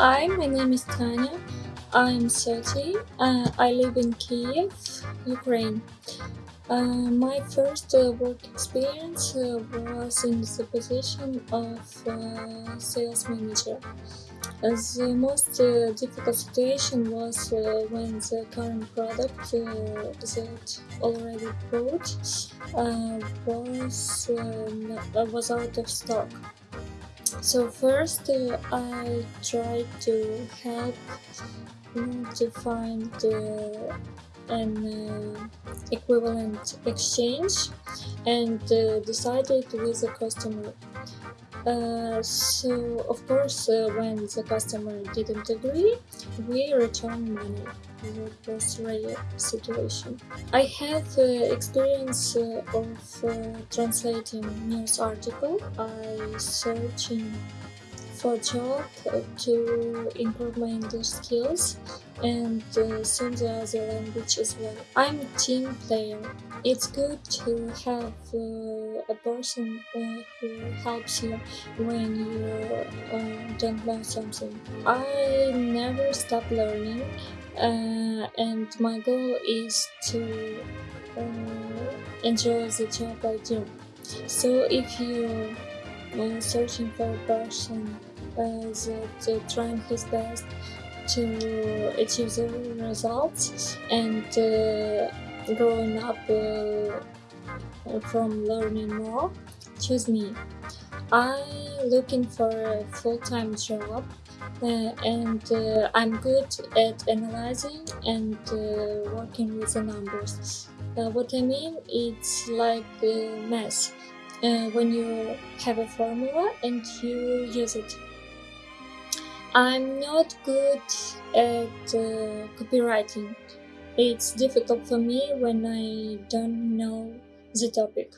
Hi, my name is Tanya. I'm 30. Uh, I live in Kiev, Ukraine. Uh, my first uh, work experience uh, was in the position of uh, sales manager. Uh, the most difficult situation was when the current product that already bought was, uh, was out of stock. So first uh, I tried to help to find uh, an uh, equivalent exchange and uh, decided with the customer. Uh, so of course uh, when the customer didn't agree, we returned money that was rare situation. I have uh, experience uh, of uh, translating news article. I searching for job to improve my English skills and uh, some the other language as well. I'm a team player. It's good to have uh, a person uh, who helps you when you uh, don't know something. I never stop learning uh, and my goal is to uh, enjoy the job I do. So if you are searching for a person that uh, trying his best to achieve the results and growing up from learning more, choose me. I'm looking for a full-time job uh, and uh, I'm good at analyzing and uh, working with the numbers. Uh, what I mean, it's like math. when you have a formula and you use it I'm not good at uh, copywriting. It's difficult for me when I don't know the topic.